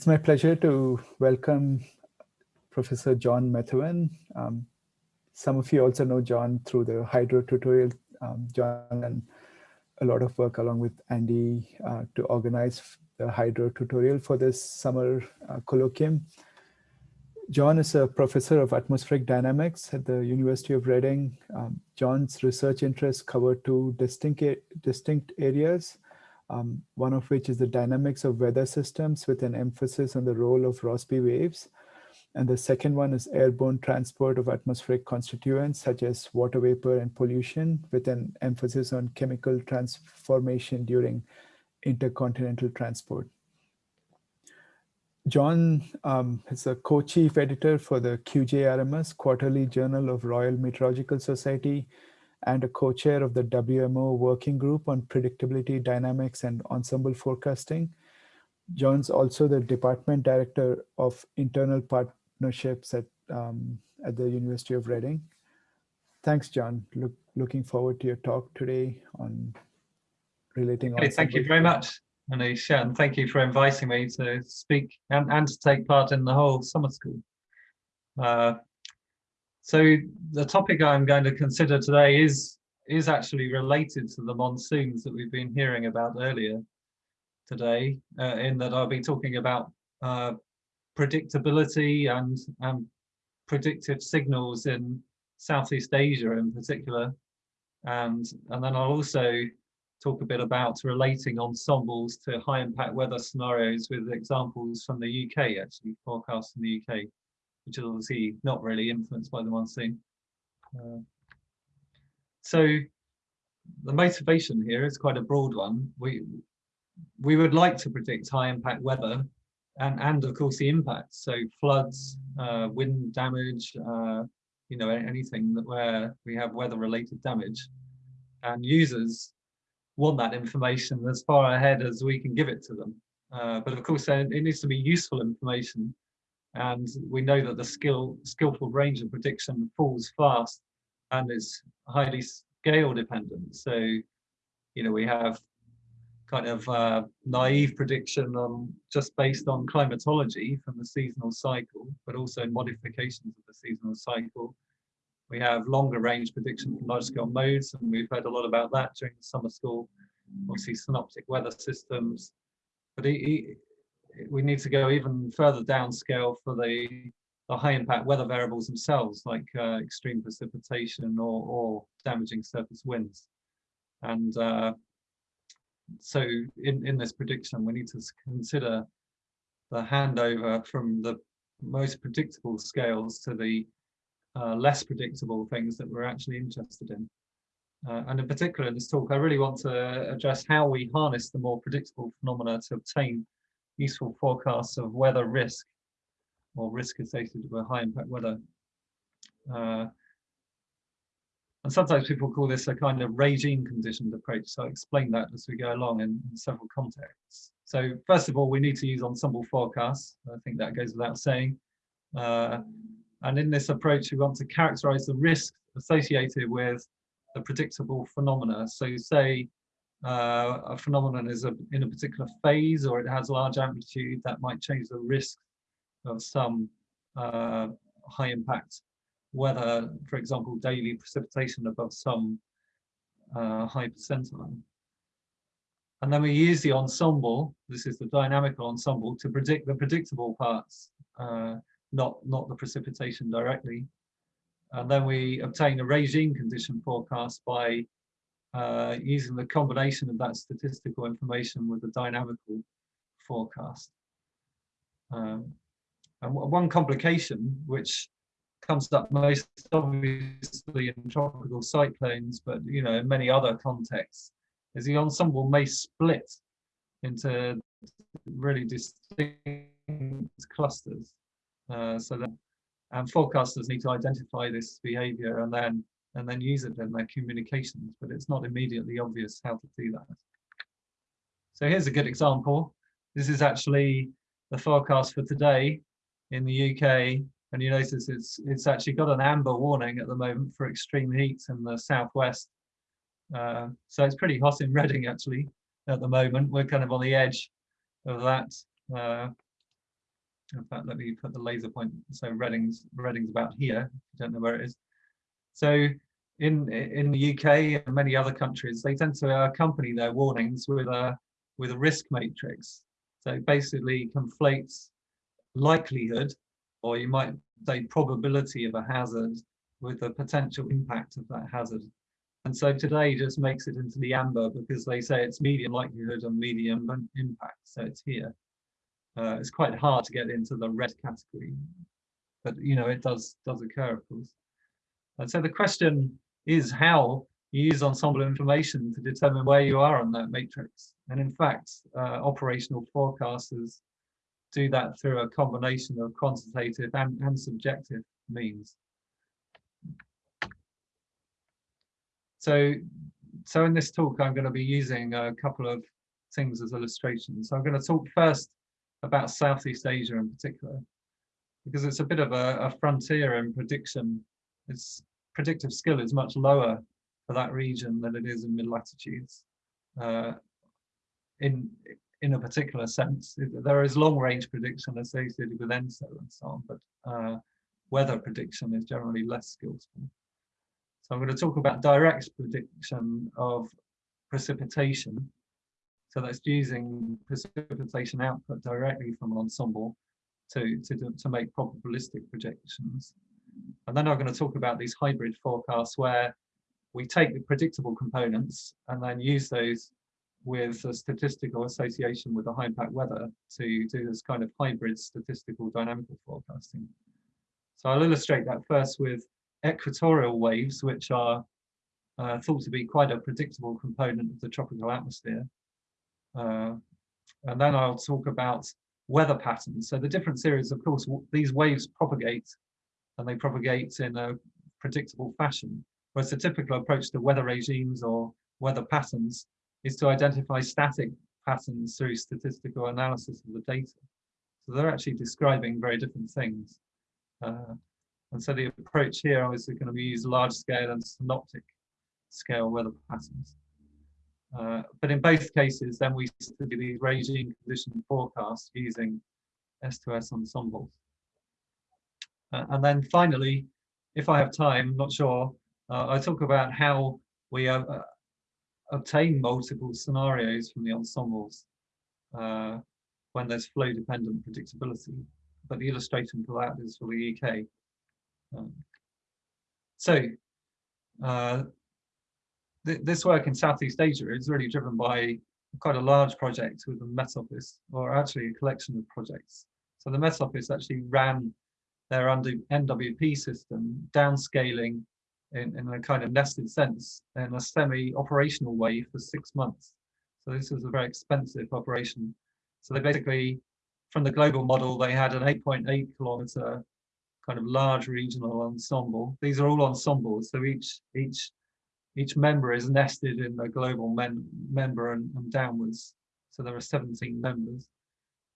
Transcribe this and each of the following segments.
It's my pleasure to welcome Professor John Methven. Um, some of you also know John through the Hydro tutorial. Um, John and a lot of work along with Andy uh, to organize the Hydro tutorial for this summer uh, colloquium. John is a professor of atmospheric dynamics at the University of Reading. Um, John's research interests cover two distinct, distinct areas, um, one of which is the dynamics of weather systems with an emphasis on the role of Rossby waves. And the second one is airborne transport of atmospheric constituents such as water vapor and pollution with an emphasis on chemical transformation during intercontinental transport. John um, is a co-chief editor for the QJRMS Quarterly Journal of Royal Meteorological Society and a co-chair of the WMO Working Group on Predictability Dynamics and Ensemble Forecasting. John's also the Department Director of Internal Partnerships at, um, at the University of Reading. Thanks, John. Look, looking forward to your talk today on relating. Hey, thank you very much, Manish, and thank you for inviting me to speak and, and to take part in the whole summer school. Uh, so the topic I'm going to consider today is is actually related to the monsoons that we've been hearing about earlier today, uh, in that I'll be talking about uh, predictability and, and predictive signals in Southeast Asia in particular. And, and then I'll also talk a bit about relating ensembles to high impact weather scenarios with examples from the UK, actually forecast in the UK which is obviously not really influenced by the monsoon. Uh, so the motivation here is quite a broad one. We we would like to predict high impact weather and and of course the impacts. So floods, uh, wind damage, uh, you know anything that where we have weather related damage, and users want that information as far ahead as we can give it to them. Uh, but of course, uh, it needs to be useful information and we know that the skill skillful range of prediction falls fast and is highly scale dependent. So you know we have kind of uh, naive prediction on just based on climatology from the seasonal cycle but also modifications of the seasonal cycle. We have longer range prediction from large scale modes and we've heard a lot about that during the summer school. Obviously synoptic weather systems. But we need to go even further downscale for the, the high impact weather variables themselves, like uh, extreme precipitation or, or damaging surface winds. And uh, so in, in this prediction, we need to consider the handover from the most predictable scales to the uh, less predictable things that we're actually interested in. Uh, and in particular in this talk, I really want to address how we harness the more predictable phenomena to obtain useful forecasts of weather risk or risk associated with high impact weather. Uh, and sometimes people call this a kind of regime conditioned approach. So I'll explain that as we go along in, in, several contexts. So first of all, we need to use ensemble forecasts. I think that goes without saying. Uh, and in this approach, we want to characterize the risk associated with the predictable phenomena. So say uh, a phenomenon is a, in a particular phase or it has large amplitude, that might change the risk of some uh, high impact weather, for example, daily precipitation above some uh, high percentile. And then we use the ensemble, this is the dynamical ensemble, to predict the predictable parts, uh, not, not the precipitation directly. And then we obtain a regime condition forecast by uh, using the combination of that statistical information with the dynamical forecast. Um, and one complication, which comes up most obviously in tropical cyclones, but you know in many other contexts, is the ensemble may split into really distinct clusters. Uh, so that and forecasters need to identify this behavior and then and then use it in their communications, but it's not immediately obvious how to do that. So here's a good example. This is actually the forecast for today in the UK. And you notice it's, it's actually got an amber warning at the moment for extreme heat in the southwest. Uh, so it's pretty hot in Reading actually at the moment. We're kind of on the edge of that. Uh, in fact, let me put the laser point. So Reading's, Reading's about here, I don't know where it is. So in in the UK and many other countries, they tend to accompany their warnings with a with a risk matrix. So basically conflates likelihood, or you might say probability of a hazard with the potential impact of that hazard. And so today just makes it into the amber because they say it's medium likelihood and medium impact. So it's here. Uh, it's quite hard to get into the red category, but you know it does does occur, of course. And so the question is how you use ensemble information to determine where you are on that matrix. And in fact, uh, operational forecasters do that through a combination of quantitative and, and subjective means. So, so in this talk, I'm going to be using a couple of things as illustrations. So I'm going to talk first about Southeast Asia in particular, because it's a bit of a, a frontier in prediction. Its predictive skill is much lower for that region than it is in mid latitudes. Uh, in in a particular sense, there is long range prediction associated with ENSO and so on, but uh, weather prediction is generally less skillful. So I'm going to talk about direct prediction of precipitation so that's using precipitation output directly from an ensemble to, to, to make probabilistic projections. And then I'm going to talk about these hybrid forecasts where we take the predictable components and then use those with a statistical association with the high impact weather to do this kind of hybrid statistical dynamical forecasting. So I'll illustrate that first with equatorial waves, which are uh, thought to be quite a predictable component of the tropical atmosphere. Uh, and then I'll talk about weather patterns. So the difference here is, of course, these waves propagate and they propagate in a predictable fashion. Whereas the typical approach to weather regimes or weather patterns is to identify static patterns through statistical analysis of the data. So they're actually describing very different things. Uh, and so the approach here is going to be use large scale and synoptic scale weather patterns. Uh, but in both cases, then we study these regime condition forecasts using S2S ensembles. Uh, and then finally, if I have time, not sure, uh, I talk about how we uh, obtain multiple scenarios from the ensembles uh, when there's flow dependent predictability. But the illustration for that is for the UK. Um, so uh, th this work in Southeast Asia is really driven by quite a large project with the Met Office, or actually a collection of projects. So the Met Office actually ran their under NWP system, downscaling in, in a kind of nested sense in a semi-operational way for six months. So this was a very expensive operation. So they basically, from the global model, they had an 8.8 .8 kilometer kind of large regional ensemble. These are all ensembles, so each each each member is nested in the global men, member and, and, downwards. So there are 17 members.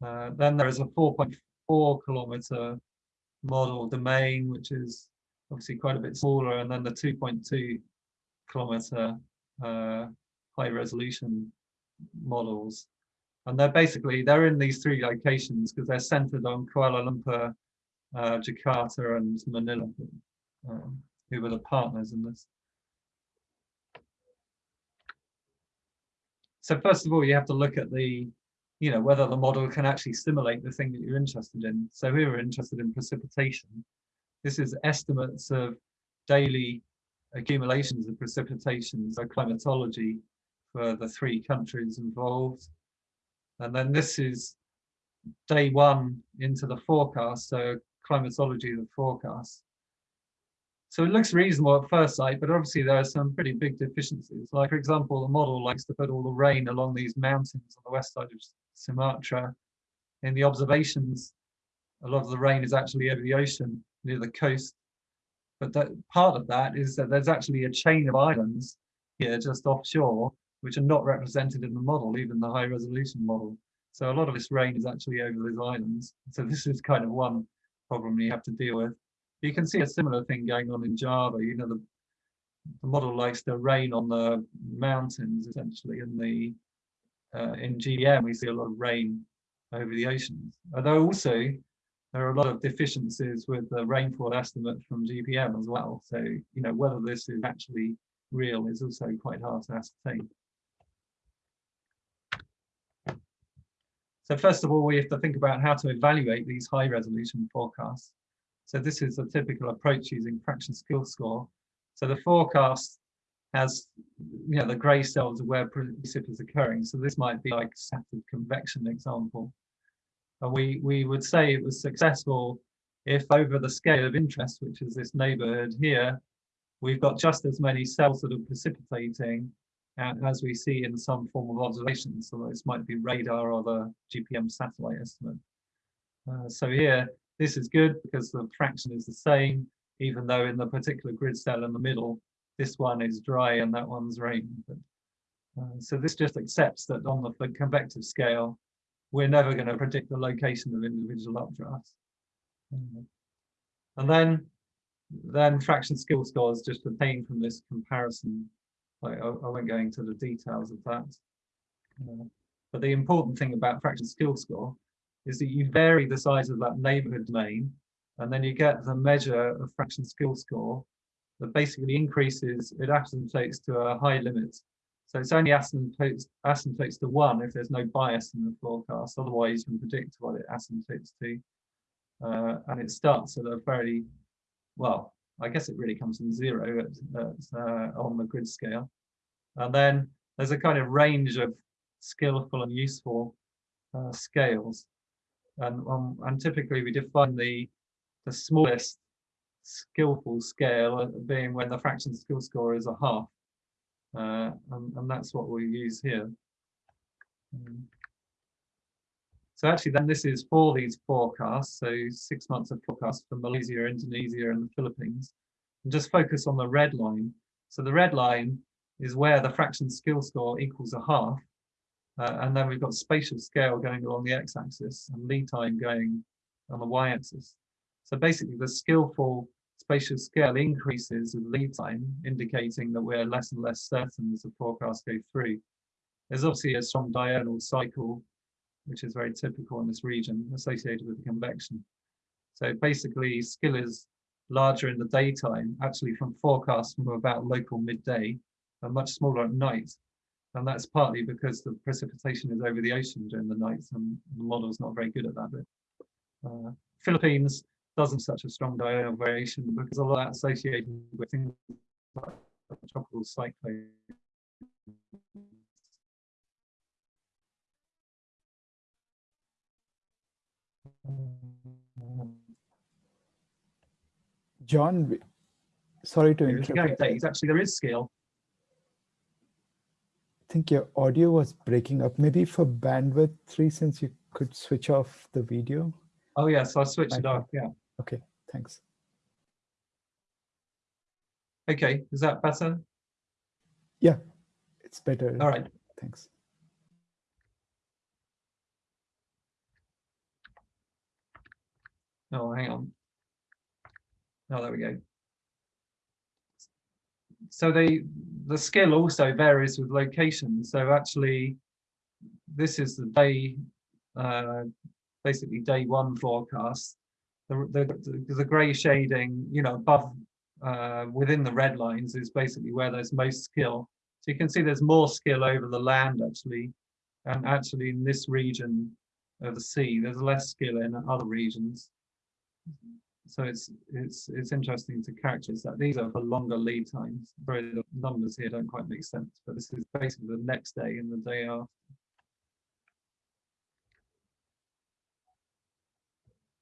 Uh, then there is a 4.4 kilometer model domain, which is obviously quite a bit smaller, and then the 2.2 kilometer uh, high resolution models. And they're basically, they're in these three locations because they're centered on Kuala Lumpur, uh, Jakarta and Manila, um, who were the partners in this. So first of all, you have to look at the, you know, whether the model can actually simulate the thing that you're interested in. So we were interested in precipitation. This is estimates of daily accumulations of precipitation, so climatology for the three countries involved. And then this is day one into the forecast, so climatology of the forecast. So it looks reasonable at first sight, but obviously there are some pretty big deficiencies. Like for example, the model likes to put all the rain along these mountains on the west side of Sumatra. In the observations, a lot of the rain is actually over the ocean near the coast. But that, part of that is that there's actually a chain of islands here just offshore, which are not represented in the model, even the high resolution model. So a lot of this rain is actually over these islands. So this is kind of one problem you have to deal with. You can see a similar thing going on in Java. You know, the, the model likes to rain on the mountains essentially, and the uh, in GPM we see a lot of rain over the oceans. Although also there are a lot of deficiencies with the rainfall estimate from GPM as well. So, you know, whether this is actually real is also quite hard to ascertain. So first of all, we have to think about how to evaluate these high resolution forecasts. So this is a typical approach using fraction skill score. So the forecast has, you know, the gray cells are where precip is occurring. So this might be like scattered convection example. And we, we would say it was successful if over the scale of interest, which is this neighborhood here, we've got just as many cells that are precipitating as we see in some form of observation. So this might be radar or the GPM satellite estimate. Uh, so here, this is good because the fraction is the same, even though in the particular grid cell in the middle, this one is dry and that one's rain. But, uh, so this just accepts that on the convective scale, we're never going to predict the location of individual updrafts. And then, then fraction skill scores just obtained from this comparison I, I won't go into the details of that. Uh, but the important thing about fraction skill score is that you vary the size of that neighborhood domain, and then you get the measure of fraction skill score that basically increases, it asymptotes to a high limit. So it's only asymptotes, asymptotes to one if there's no bias in the forecast, otherwise you can predict what it asymptotes to. Uh, and it starts at a very, well, I guess it really comes from zero at, at, uh, on the grid scale. And then there's a kind of range of skillful and useful uh, scales. And, um, and typically we define the, the smallest skillful scale being when the fraction skill score is a half. Uh, and, and that's what we use here. Um, so actually then this is for these forecasts, so six months of forecast for Malaysia, Indonesia and the Philippines. And just focus on the red line. So the red line is where the fraction skill score equals a half. Uh, and then we've got spatial scale going along the x-axis and lead time going on the y-axis. So basically the skillful spatial scale increases with lead time, indicating that we're less and less certain as the forecast go through. There's obviously a strong diurnal cycle which is very typical in this region associated with the convection. So basically skill is larger in the daytime, actually from forecasts from about local midday, and much smaller at night. And that's partly because the precipitation is over the ocean during the night and the model is not very good at that bit. Uh, Philippines doesn't such a strong diurnal variation because a lot of that associated with things like tropical cyclones John, sorry to interrupt. Days. Actually, there is skill. I think your audio was breaking up. Maybe for bandwidth reasons, you could switch off the video. Oh, yes, yeah, so I'll switch it off. Yeah. Okay, thanks. Okay, is that better? Yeah, it's better. All right. Thanks. Oh, hang on. Oh, there we go. So the the skill also varies with location. So actually, this is the day, uh, basically day one forecast. The, the, the gray shading, you know, above uh, within the red lines is basically where there's most skill. So you can see there's more skill over the land actually, and actually in this region of the sea, there's less skill in other regions so it's it's it's interesting to characterize that these are for longer lead times. Very the numbers here don't quite make sense, but this is basically the next day and the day after.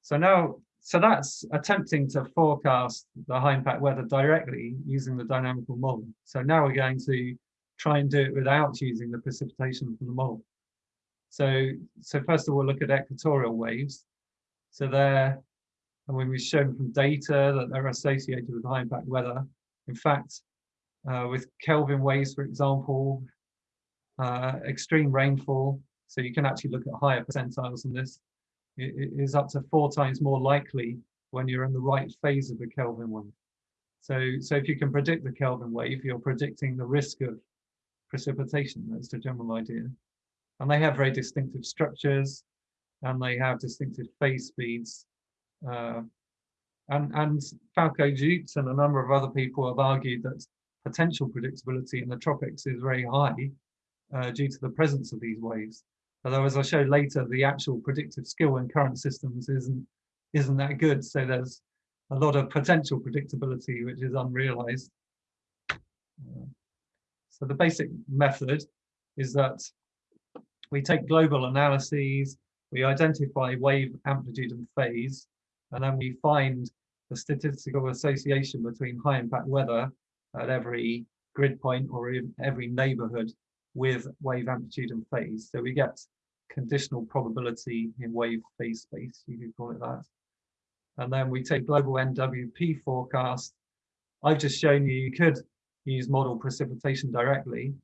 So now, so that's attempting to forecast the high impact weather directly using the dynamical model. So now we're going to try and do it without using the precipitation from the model. So, so first of all, look at equatorial waves. So they're and when we've shown from data that they're associated with high impact weather, in fact, uh, with Kelvin waves, for example, uh, extreme rainfall, so you can actually look at higher percentiles than this, is up to four times more likely when you're in the right phase of the Kelvin wave. So, so if you can predict the Kelvin wave, you're predicting the risk of precipitation. That's the general idea. And they have very distinctive structures and they have distinctive phase speeds Uh, and, and Falko Judt and a number of other people have argued that potential predictability in the tropics is very high uh, due to the presence of these waves. Although, as I show later, the actual predictive skill in current systems isn't isn't that good. So there's a lot of potential predictability which is unrealized. Uh, so the basic method is that we take global analyses, we identify wave amplitude and phase, and then we find the statistical association between high impact weather at every grid point or every neighborhood with wave amplitude and phase. So we get conditional probability in wave phase space, you could call it that. And then we take global NWP forecast. I've just shown you you could use model precipitation directly,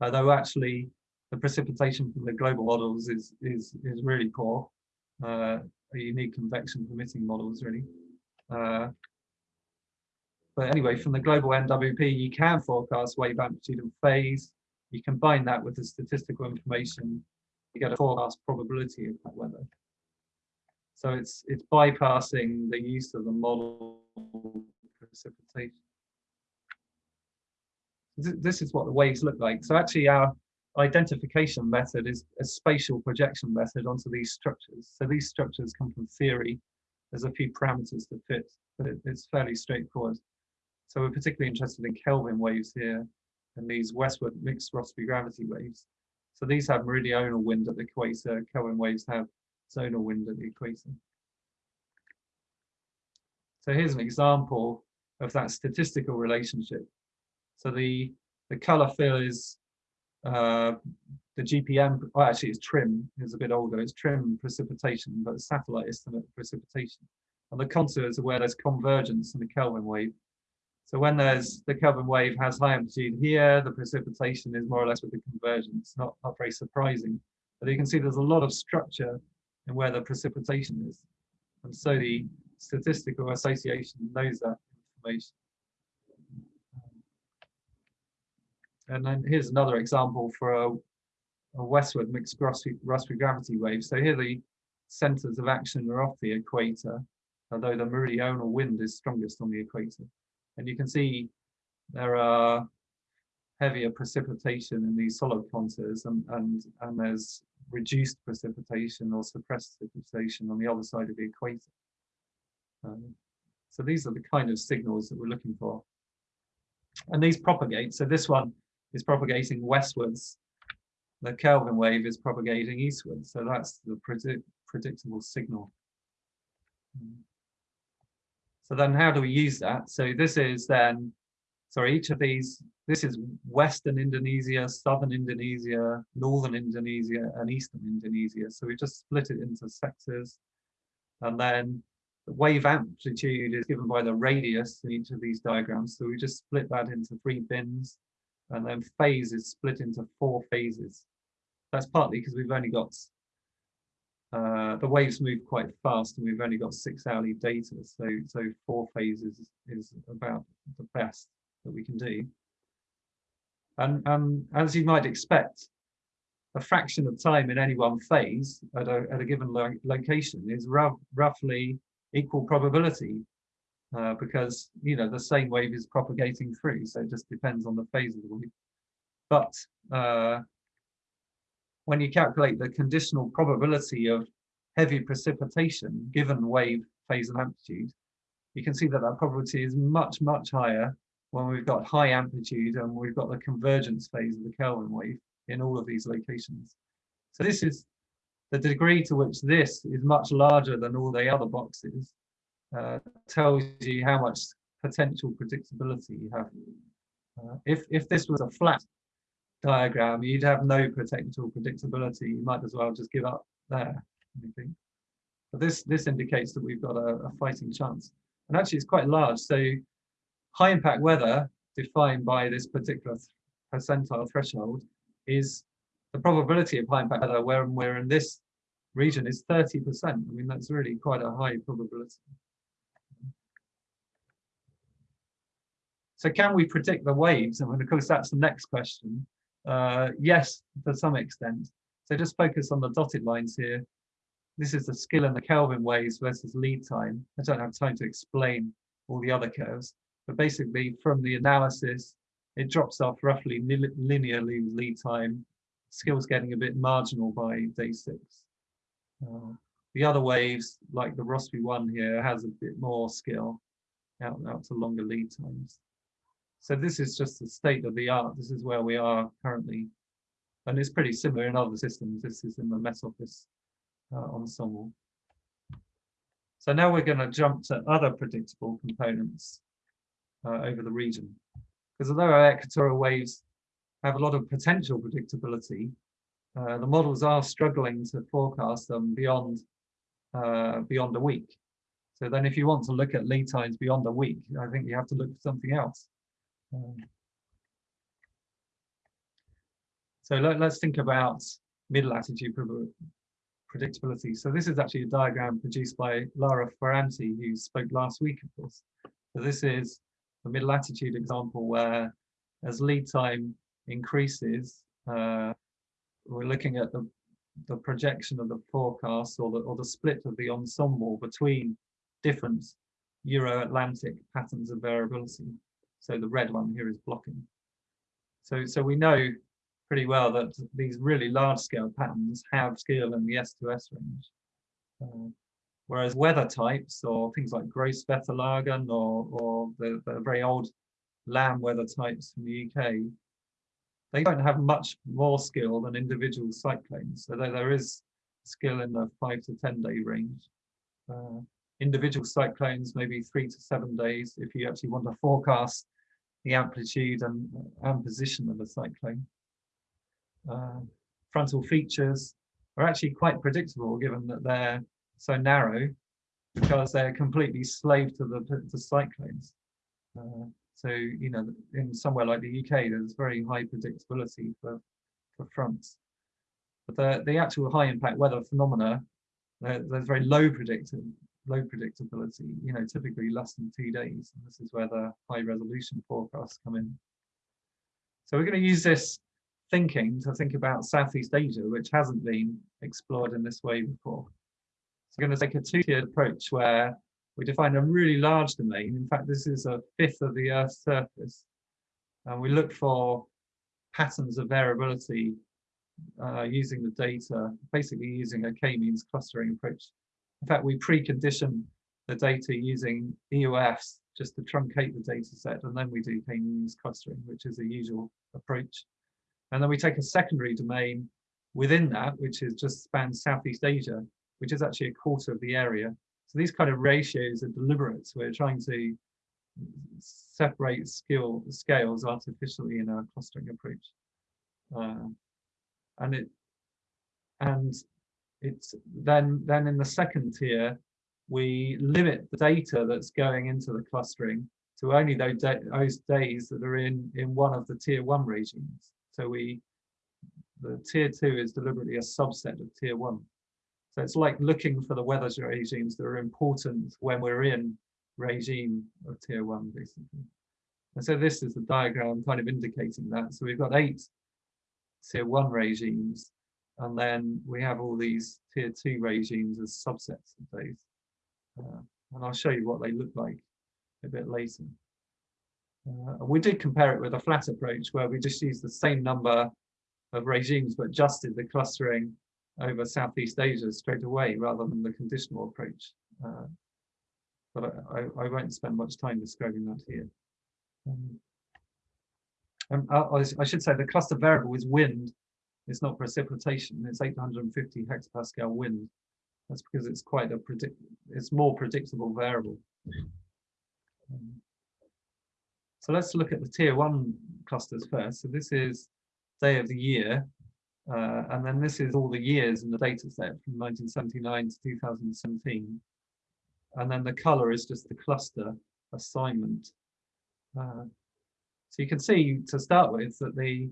although actually the precipitation from the global models is is is really poor. Uh, a unique convection permitting models really. Uh, but anyway, from the global NWP, you can forecast wave amplitude and phase. You combine that with the statistical information, you get a forecast probability of that weather. So it's it's bypassing the use of the model precipitation. This is what the waves look like. So actually our identification method is a spatial projection method onto these structures. So these structures come from theory. There's a few parameters to fit, but it, it's fairly straightforward. So we're particularly interested in Kelvin waves here and these westward mixed Rossby gravity waves. So these have meridional wind at the equator, Kelvin waves have zonal wind at the equator. So here's an example of that statistical relationship. So the, the color fill is uh, the GPM, well, actually it's TRMM, it's a bit older, it's TRMM precipitation, but the satellite estimate precipitation. And the contours are where there's convergence in the Kelvin wave. So when there's the Kelvin wave has high amplitude here, the precipitation is more or less with the convergence, not, not very surprising. But you can see there's a lot of structure in where the precipitation is. And so the statistical association knows that information. And then here's another example for a, a westward mixed Rossby gravity wave. So here the centers of action are off the equator, although the meridional wind is strongest on the equator. And you can see there are heavier precipitation in these solid contours and, and, and there's reduced precipitation or suppressed precipitation on the other side of the equator. Um, so these are the kind of signals that we're looking for. And these propagate. So this one is propagating westwards. The Kelvin wave is propagating eastwards. So that's the predict predictable signal. So then how do we use that? So this is then, sorry, each of these, this is Western Indonesia, Southern Indonesia, Northern Indonesia, and Eastern Indonesia. So we just split it into sectors. And then the wave amplitude is given by the radius in each of these diagrams. So we just split that into three bins. And then phase is split into four phases. That's partly because we've only got uh, the waves move quite fast and we've only got six hourly data. So, so four phases is about the best that we can do. And um, as you might expect, a fraction of time in any one phase at a, at a given lo location is roughly equal probability uh, because, you know, the same wave is propagating through. So it just depends on the phase of the wave. But uh, when you calculate the conditional probability of heavy precipitation given wave phase and amplitude, you can see that that probability is much, much higher when we've got high amplitude and we've got the convergence phase of the Kelvin wave in all of these locations. So this is the degree to which this is much larger than all the other boxes uh, tells you how much potential predictability you have. Uh, if, if this was a flat diagram, you'd have no potential predictability. You might as well just give up there. But this this indicates that we've got a, a fighting chance. And actually, it's quite large. So high impact weather, defined by this particular percentile threshold, is the probability of high impact weather when we're in this region is 30%. I mean, that's really quite a high probability. So can we predict the waves? And of course, that's the next question. Uh, yes, to some extent. So just focus on the dotted lines here. this is the skill and the Kelvin waves versus lead time. I don't have time to explain all the other curves, but basically from the analysis, it drops off roughly linearly with lead time. Skill's getting a bit marginal by day six. Uh, the other waves, like the Rossby one here, has a bit more skill out, out to longer lead times. So this is just the state of the art. This is where we are currently. And it's pretty similar in other systems. This is in the Met Office uh, ensemble. So now we're going to jump to other predictable components uh, over the region. Because although our equatorial waves have a lot of potential predictability, uh, the models are struggling to forecast them beyond uh, beyond a week. So then if you want to look at lead times beyond a week, I think you have to look for something else. So let, us think about middle latitude predictability. So this is actually a diagram produced by Laura Ferranti, who spoke last week, of course. So this is a middle latitude example where as lead time increases, uh, we're looking at the, the projection of the forecast or the, or the split of the ensemble between different Euro-Atlantic patterns of variability. So the red one here is blocking. So, so we know pretty well that these really large scale patterns have skill in the S2S range. Uh, whereas weather types or things like Grosswetterlagen or, or the, the very old Lamb weather types from the UK, they don't have much more skill than individual cyclones. So there, there is skill in the five to 10 day range. Uh, individual cyclones, maybe three to seven days, if you actually want to forecast the amplitude and, and position of a cyclone. Uh, frontal features are actually quite predictable given that they're so narrow because they're completely slave to the, the cyclones. Uh, so, you know, in somewhere like the UK, there's very high predictability for, for fronts. But the, the actual high impact weather phenomena, there's very low predicted, low predictability, you know, typically less than two days. And this is where the high resolution forecasts come in. So we're going to use this thinking to think about Southeast Asia, which hasn't been explored in this way before. So we're going to take a two-tiered approach where we define a really large domain. In fact, this is a fifth of the Earth's surface. And we look for patterns of variability uh, using the data, basically using a k-means clustering approach. In fact, we precondition the data using EOFs just to truncate the data set, and then we do k-means clustering, which is a usual approach. And then we take a secondary domain within that, which is just spans Southeast Asia, which is actually a quarter of the area. So these kind of ratios are deliberate. So we're trying to separate skill scales artificially in our clustering approach. Uh, and it and it's then then in the second tier, we limit the data that's going into the clustering to only those, those days that are in in one of the tier one regimes. So we, the tier two is deliberately a subset of tier one. So it's like looking for the weather regimes that are important when we're in regime of tier one, basically. And so this is the diagram kind of indicating that. So we've got eight tier one regimes, and then we have all these tier two regimes as subsets of those. Uh, and I'll show you what they look like a bit later. Uh, we did compare it with a flat approach where we just used the same number of regimes but adjusted the clustering over Southeast Asia straight away rather than the conditional approach. Uh, but I, I, won't spend much time describing that here. Um, um I, I, should say the cluster variable is wind. It's not precipitation. It's 850 hectopascal wind. That's because it's quite a predict. It's more predictable variable. Um, so let's look at the tier one clusters first. So this is day of the year. Uh, and then this is all the years in the data set from 1979 to 2017. And then the color is just the cluster assignment. Uh, so you can see to start with that the,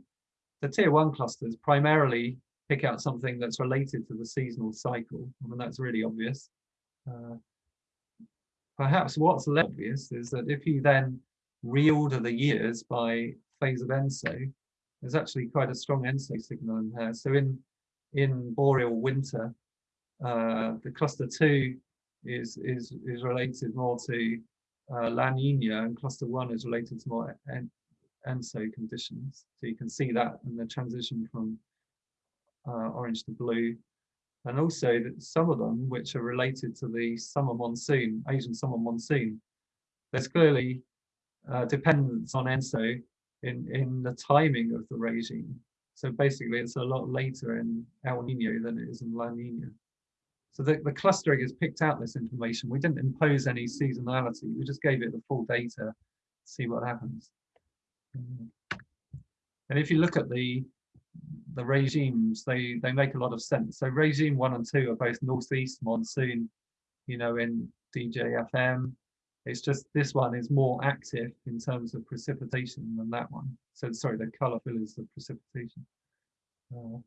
the tier one clusters primarily pick out something that's related to the seasonal cycle. I mean, that's really obvious. Uh, perhaps what's less obvious is that if you then reorder the years by phase of ENSO, there's actually quite a strong ENSO signal in there. So in, in boreal winter, uh, the cluster two is is is related more to uh, La Nina, and cluster one is related to more ENSO conditions. So you can see that in the transition from uh, orange to blue, and also that some of them which are related to the summer monsoon, Asian summer monsoon. There's clearly uh, dependence on ENSO in in the timing of the regime. So basically, it's a lot later in El Nino than it is in La Nina. So the, the clustering has picked out this information. We didn't impose any seasonality. We just gave it the full data to see what happens. And if you look at the the regimes, they, they make a lot of sense. So regime one and two are both northeast monsoon, you know, in DJFM. It's just this one is more active in terms of precipitation than that one. So sorry, the color fill is the precipitation. Uh,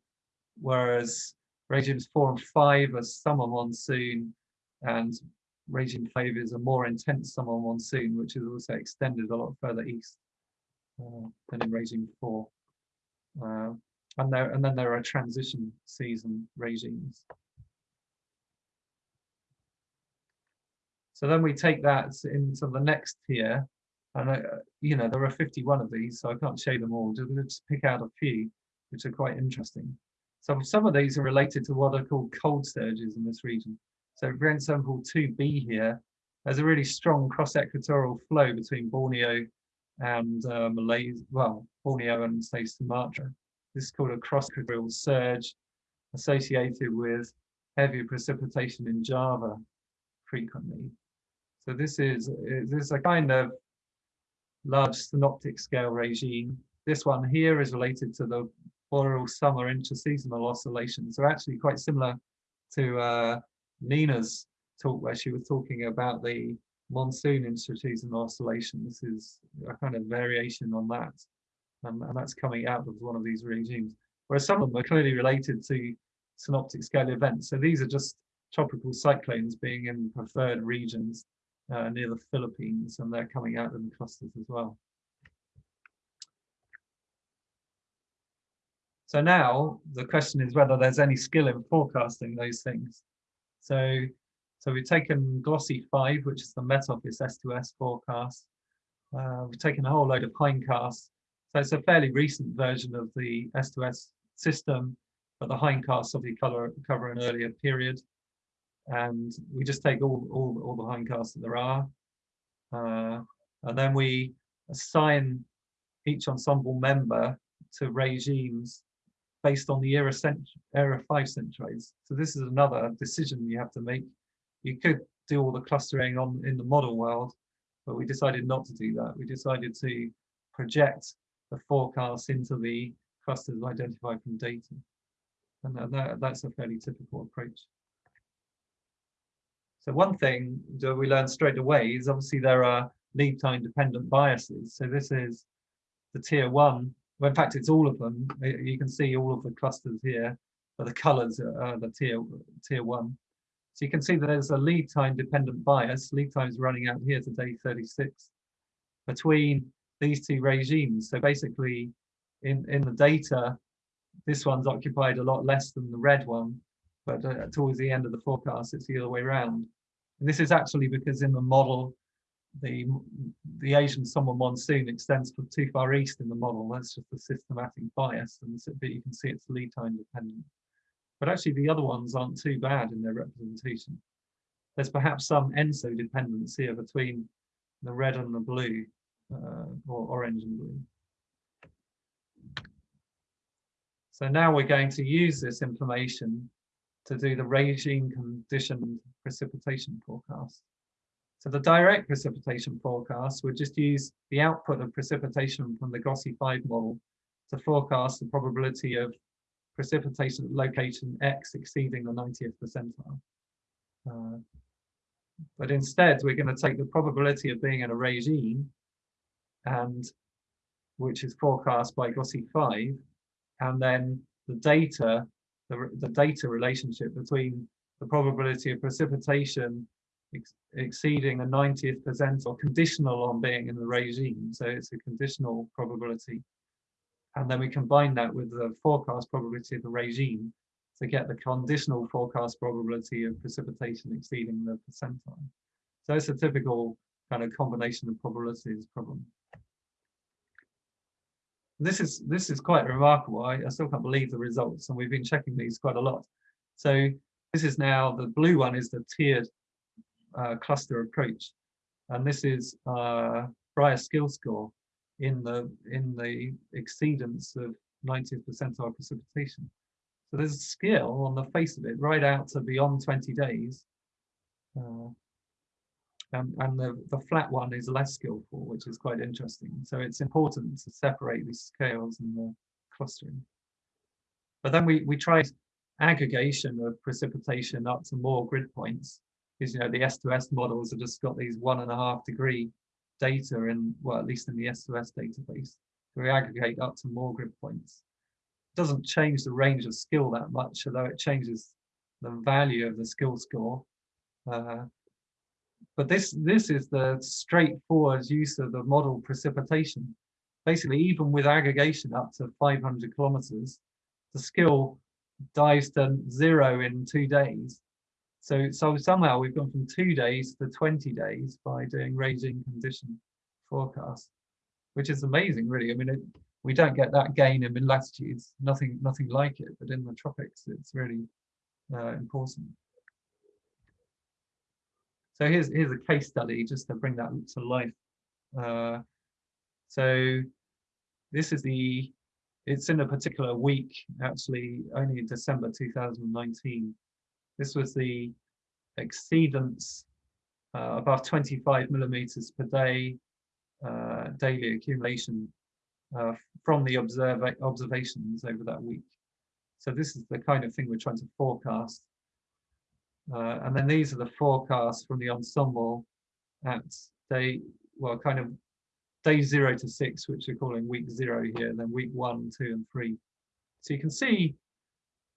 whereas Regimes four and five are summer monsoon and regime five is a more intense summer monsoon, which is also extended a lot further east than in regime four. Uh, and there and then there are transition season regimes. So then we take that into the next tier, and uh, you know there are 51 of these, so I can't show them all. Just, just pick out a few, which are quite interesting. So some of these are related to what are called cold surges in this region. So for example, 2b here, there's a really strong cross-equatorial flow between Borneo and uh, Malaysia, well, Borneo and say Sumatra. This is called a cross-equatorial surge associated with heavy precipitation in Java frequently. So this is, this is a kind of large synoptic scale regime. This one here is related to the boreal summer intraseasonal oscillations. So actually quite similar to uh, Nina's talk where she was talking about the monsoon intraseasonal oscillation. This is a kind of variation on that. And, and that's coming out of one of these regimes. Whereas some of them are clearly related to synoptic scale events. So these are just tropical cyclones being in preferred regions uh, near the Philippines, and they're coming out in clusters as well. So now the question is whether there's any skill in forecasting those things. So, so we've taken GloSea5, which is the Met Office S2S forecast. Uh, we've taken a whole load of hindcasts. So it's a fairly recent version of the S2S system, but the hindcasts obviously cover, cover an earlier period. And we just take all, all, all the hindcasts that there are. Uh, and then we assign each ensemble member to regimes based on the era, era 5 centroids. So this is another decision you have to make. You could do all the clustering on in the model world, but we decided not to do that. We decided to project the forecast into the clusters identified from data. And that, that's a fairly typical approach. So one thing that we learned straight away is obviously there are lead time dependent biases. So this is the tier one well, in fact, it's all of them. You can see all of the clusters here, but the colors are the tier, tier one. So you can see that there's a lead time dependent bias. Lead time is running out here to day 36 between these two regimes. So basically in, in the data, this one's occupied a lot less than the red one, but uh, towards the end of the forecast, it's the other way around. And this is actually because in the model, the the Asian summer monsoon extends too far east in the model. That's just a systematic bias, and so, but you can see it's lead time dependent. But actually, the other ones aren't too bad in their representation. There's perhaps some ENSO dependency here between the red and the blue, uh, or orange and blue. So now we're going to use this information to do the regime conditioned precipitation forecast. So the direct precipitation forecast would just use the output of precipitation from the GloSea5 model to forecast the probability of precipitation at location X exceeding the 90th percentile. Uh, but instead, we're going to take the probability of being in a regime, and which is forecast by GloSea5, and then the data, the, the data relationship between the probability of precipitation ex exceeding the 90th percentile conditional on being in the regime. So it's a conditional probability. And then we combine that with the forecast probability of the regime to get the conditional forecast probability of precipitation exceeding the percentile. So it's a typical kind of combination of probabilities problem. This is this is quite remarkable. I, I still can't believe the results, and we've been checking these quite a lot. So this is now the blue one is the tiered uh, cluster approach, and this is uh, Brier skill score in the in the exceedance of 90th percentile precipitation. So there's a skill on the face of it, right out to beyond 20 days. Uh, and, and the, the flat one is less skillful, which is quite interesting. So it's important to separate these scales and the clustering. But then we, we tried aggregation of precipitation up to more grid points, because you know the S2S models have just got these one and a half degree data in, well, at least in the S2S database. to reaggregate up to more grid points doesn't change the range of skill that much, although it changes the value of the skill score. Uh, but this this is the straightforward use of the model precipitation. Basically, even with aggregation up to 500 kilometers, the skill dives to zero in two days. So, so somehow we've gone from two days to 20 days by doing regime condition forecast, which is amazing, really. I mean, it, we don't get that gain in mid latitudes, nothing, nothing like it, but in the tropics, it's really uh, important. So here's, here's a case study just to bring that to life. Uh, so this is the, it's in a particular week, actually only in December 2019. This was the exceedance uh, above 25 millimeters per day uh, daily accumulation uh, from the observe observations over that week. So this is the kind of thing we're trying to forecast. Uh, and then these are the forecasts from the ensemble at day, well, kind of day zero to six, which we're calling week zero here, then week one, two, and three. So you can see,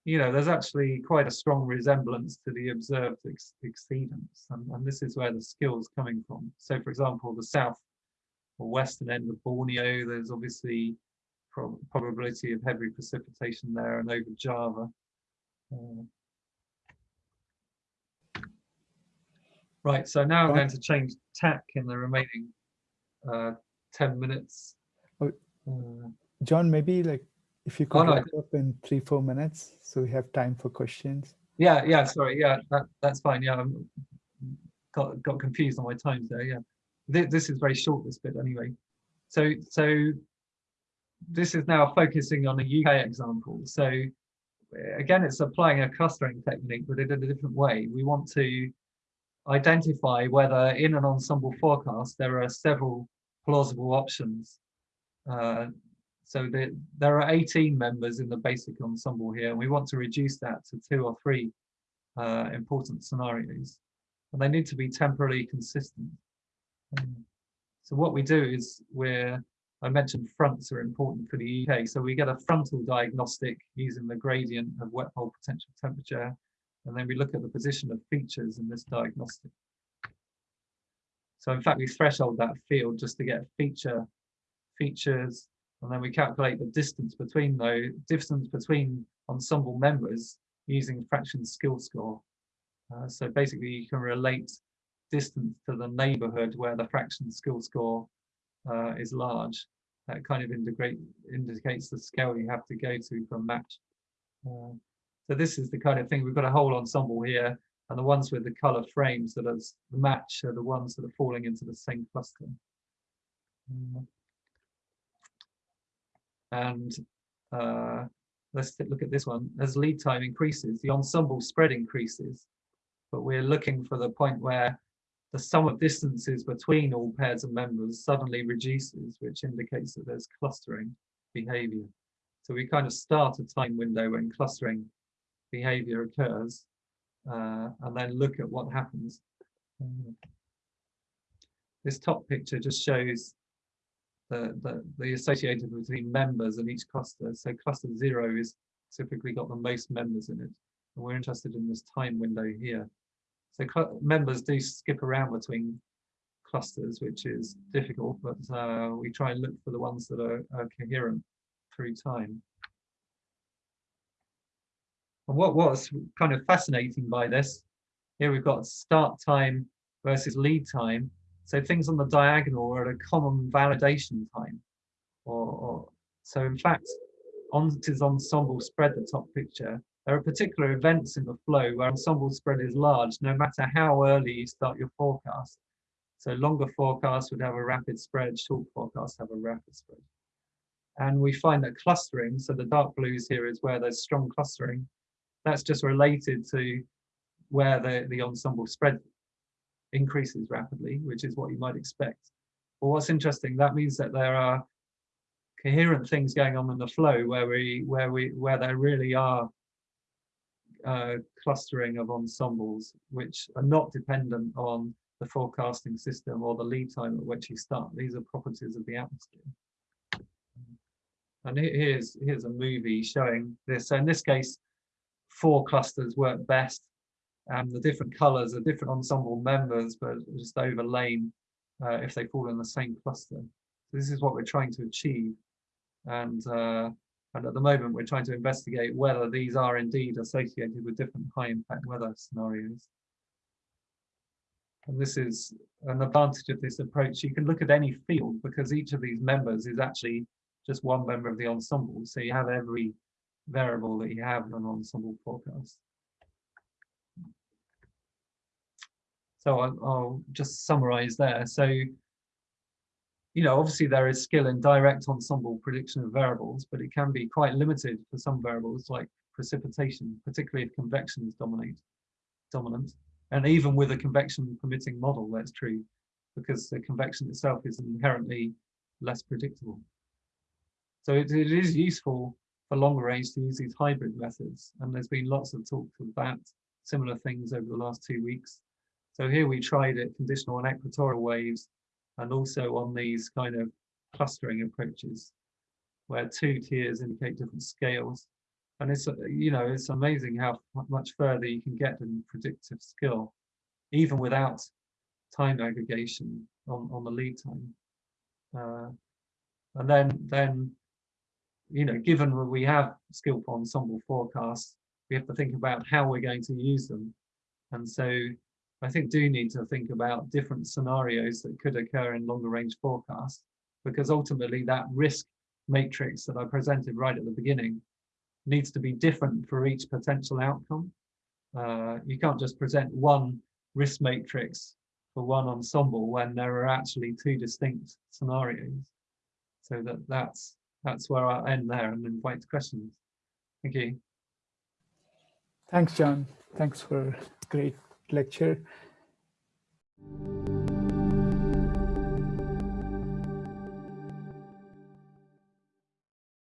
you know, there's actually quite a strong resemblance to the observed ex exceedance. And, and this is where the skill is coming from. So for example, the south or western end of Borneo, there's obviously prob probability of heavy precipitation there and over Java. Uh, right, so now I'm going to change tack in the remaining uh, 10 minutes. Oh, uh, John, maybe like if you could oh, wrap no. up in three, four minutes so we have time for questions. Yeah, yeah, sorry, yeah, that, that's fine. Yeah, I got, got confused on my times there, yeah th this is very short, this bit anyway. So, so this is now focusing on a UK example. So again, it's applying a clustering technique, but in a different way. We want to identify whether in an ensemble forecast, there are several plausible options. Uh, so the, there are 18 members in the basic ensemble here, and we want to reduce that to two or three uh, important scenarios. And they need to be temporally consistent. So what we do is we're, I mentioned fronts are important for the UK. So we get a frontal diagnostic using the gradient of wet bulb potential temperature. And then we look at the position of features in this diagnostic. So in fact, we threshold that field just to get feature features. And then we calculate the distance between those distance between ensemble members using fraction skill score. Uh, so basically you can relate distance to the neighborhood where the fraction skill score uh, is large. That kind of integrate, indicates the scale you have to go to for a match. Uh, so this is the kind of thing, we've got a whole ensemble here, and the ones with the color frames that are the match are the ones that are falling into the same cluster. Uh, and uh, let's look at this one. As lead time increases, the ensemble spread increases, but we're looking for the point where the sum of distances between all pairs of members suddenly reduces, which indicates that there's clustering behavior. So we kind of start a time window when clustering behavior occurs uh, and then look at what happens. Um, this top picture just shows the, the, the associated between members in each cluster. So cluster zero is typically got the most members in it. And we're interested in this time window here. So members do skip around between clusters, which is difficult, but uh, we try and look for the ones that are, are coherent through time. And what was kind of fascinating by this, here we've got start time versus lead time. So things on the diagonal are at a common validation time. Or, or so in fact, on this ensemble spread, the top picture, there are particular events in the flow where ensemble spread is large, no matter how early you start your forecast. So longer forecasts would have a rapid spread, short forecasts have a rapid spread. And we find that clustering, so the dark blues here is where there's strong clustering, that's just related to where the, the ensemble spread increases rapidly, which is what you might expect. But what's interesting, that means that there are coherent things going on in the flow where we where we where there really are uh, clustering of ensembles which are not dependent on the forecasting system or the lead time at which you start. These are properties of the atmosphere. And here's here's a movie showing this. So in this case, four clusters work best. And the different colors are different ensemble members, but just overlain uh, if they fall in the same cluster. So this is what we're trying to achieve. And, uh, and at the moment, we're trying to investigate whether these are indeed associated with different high impact weather scenarios. And this is an advantage of this approach. You can look at any field because each of these members is actually just one member of the ensemble. So you have every variable that you have in an ensemble forecast. So I'll, I'll just summarize there. So, you know, obviously there is skill in direct ensemble prediction of variables, but it can be quite limited for some variables like precipitation, particularly if convection is dominate, dominant. And even with a convection permitting model, that's true, because the convection itself is inherently less predictable. So it, it is useful for longer range to use these hybrid methods. And there's been lots of talk about similar things over the last two weeks. So here we tried it conditional on equatorial waves and also on these kind of clustering approaches where two tiers indicate different scales. And it's, you know, it's amazing how much further you can get in predictive skill, even without time aggregation on, on the lead time. Uh, and then, then you know, given we have skillful ensemble forecasts, we have to think about how we're going to use them. And so I think do need to think about different scenarios that could occur in longer range forecasts, because ultimately that risk matrix that I presented right at the beginning needs to be different for each potential outcome. Uh, you can't just present one risk matrix for one ensemble when there are actually two distinct scenarios. So that that's that's where I'll end there and invite questions. Thank you. Thanks, John. Thanks for great lecture.